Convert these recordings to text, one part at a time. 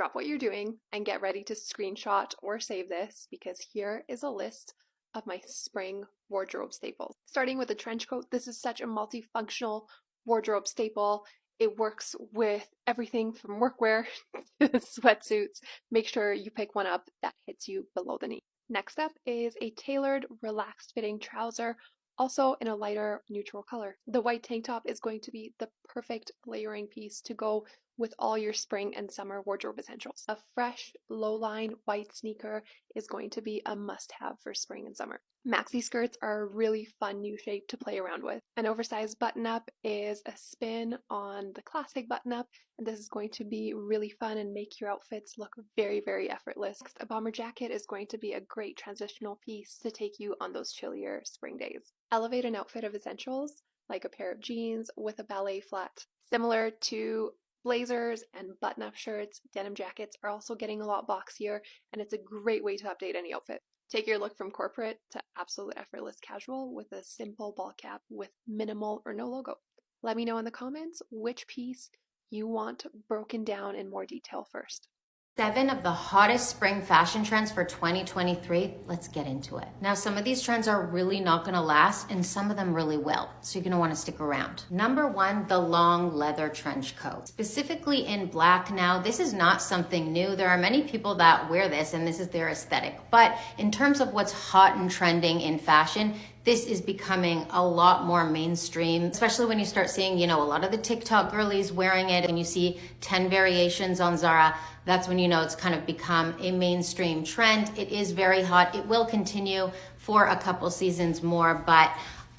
Drop what you're doing and get ready to screenshot or save this because here is a list of my spring wardrobe staples. Starting with a trench coat, this is such a multifunctional wardrobe staple. It works with everything from workwear to sweatsuits. Make sure you pick one up that hits you below the knee. Next up is a tailored, relaxed fitting trouser also in a lighter neutral color. The white tank top is going to be the perfect layering piece to go with all your spring and summer wardrobe essentials. A fresh, low-line white sneaker is going to be a must-have for spring and summer. Maxi skirts are a really fun new shape to play around with. An oversized button-up is a spin on the classic button-up, and this is going to be really fun and make your outfits look very, very effortless. A bomber jacket is going to be a great transitional piece to take you on those chillier spring days. Elevate an outfit of essentials like a pair of jeans with a ballet flat. Similar to blazers and button up shirts, denim jackets are also getting a lot boxier, and it's a great way to update any outfit. Take your look from corporate to absolute effortless casual with a simple ball cap with minimal or no logo. Let me know in the comments which piece you want broken down in more detail first. Seven of the hottest spring fashion trends for 2023. Let's get into it. Now, some of these trends are really not gonna last and some of them really will. So you're gonna wanna stick around. Number one, the long leather trench coat. Specifically in black now, this is not something new. There are many people that wear this and this is their aesthetic. But in terms of what's hot and trending in fashion, this is becoming a lot more mainstream, especially when you start seeing, you know, a lot of the TikTok girlies wearing it and you see 10 variations on Zara. That's when you know it's kind of become a mainstream trend. It is very hot. It will continue for a couple seasons more, but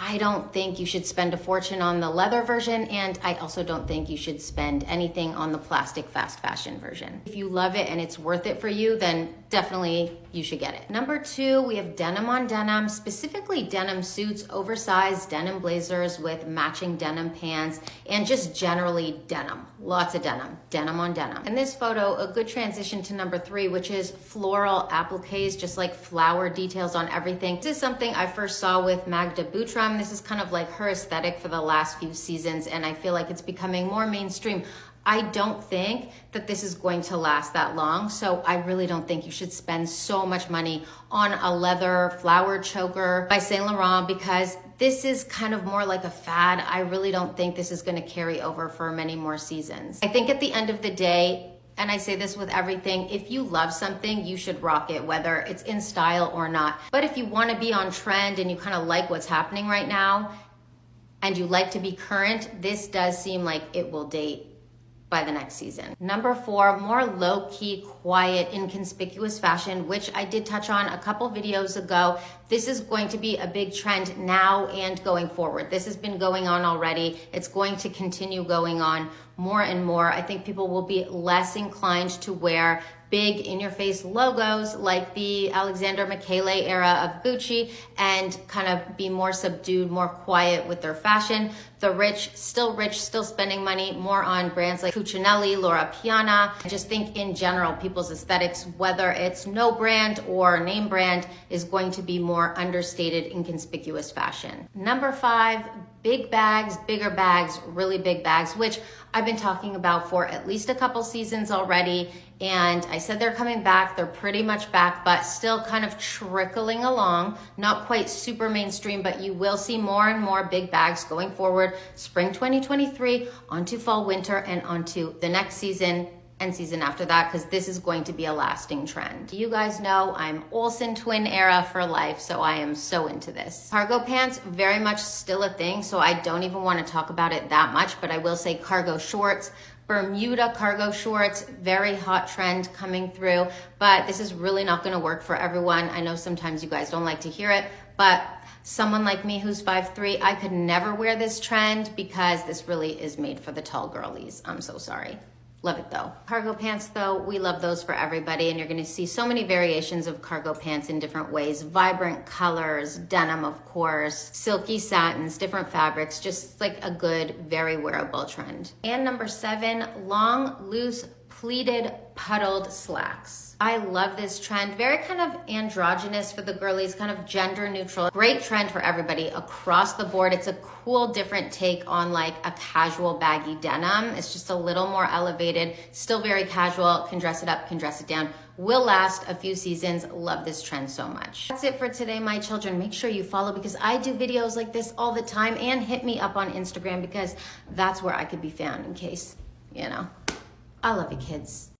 I don't think you should spend a fortune on the leather version, and I also don't think you should spend anything on the plastic fast fashion version. If you love it and it's worth it for you, then definitely you should get it. Number two, we have denim on denim, specifically denim suits, oversized denim blazers with matching denim pants, and just generally denim. Lots of denim, denim on denim. In this photo, a good transition to number three, which is floral appliques, just like flower details on everything. This is something I first saw with Magda Butrym. This is kind of like her aesthetic for the last few seasons, and I feel like it's becoming more mainstream. I don't think that this is going to last that long. So I really don't think you should spend so much money on a leather flower choker by Saint Laurent because this is kind of more like a fad. I really don't think this is gonna carry over for many more seasons. I think at the end of the day, and I say this with everything, if you love something, you should rock it, whether it's in style or not. But if you wanna be on trend and you kind of like what's happening right now, and you like to be current, this does seem like it will date by the next season. Number four, more low-key, quiet, inconspicuous fashion, which I did touch on a couple videos ago. This is going to be a big trend now and going forward. This has been going on already. It's going to continue going on more and more. I think people will be less inclined to wear big in your face logos like the Alexander Michele era of Gucci and kind of be more subdued, more quiet with their fashion. The rich, still rich, still spending money more on brands like Cucinelli, Loro Piana. I just think in general, people's aesthetics, whether it's no brand or name brand, is going to be more understated, inconspicuous fashion. Number five, big bags, bigger bags, really big bags, which I've been talking about for at least a couple seasons already. And I said they're coming back. They're pretty much back, but still kind of trickling along. Not quite super mainstream, but you will see more and more big bags going forward. Spring 2023 onto fall, winter, and onto the next season and season after that because this is going to be a lasting trend. You guys know I'm Olsen twin era for life, so I am so into this. Cargo pants, very much still a thing, so I don't even want to talk about it that much, but I will say cargo shorts, Bermuda cargo shorts, very hot trend coming through, but this is really not gonna work for everyone. I know sometimes you guys don't like to hear it, but someone like me who's 5'3", I could never wear this trend because this really is made for the tall girlies. I'm so sorry. Love it though. Cargo pants though, we love those for everybody and you're gonna see so many variations of cargo pants in different ways. Vibrant colors, denim of course, silky satins, different fabrics, just like a good, very wearable trend. And number seven, long, loose, pleated puddled slacks. I love this trend. Very kind of androgynous for the girlies, kind of gender neutral. Great trend for everybody across the board. It's a cool, different take on like a casual baggy denim. It's just a little more elevated, still very casual, can dress it up, can dress it down. Will last a few seasons. Love this trend so much. That's it for today, my children. Make sure you follow because I do videos like this all the time and hit me up on Instagram because that's where I could be found in case, you know. I love you, kids.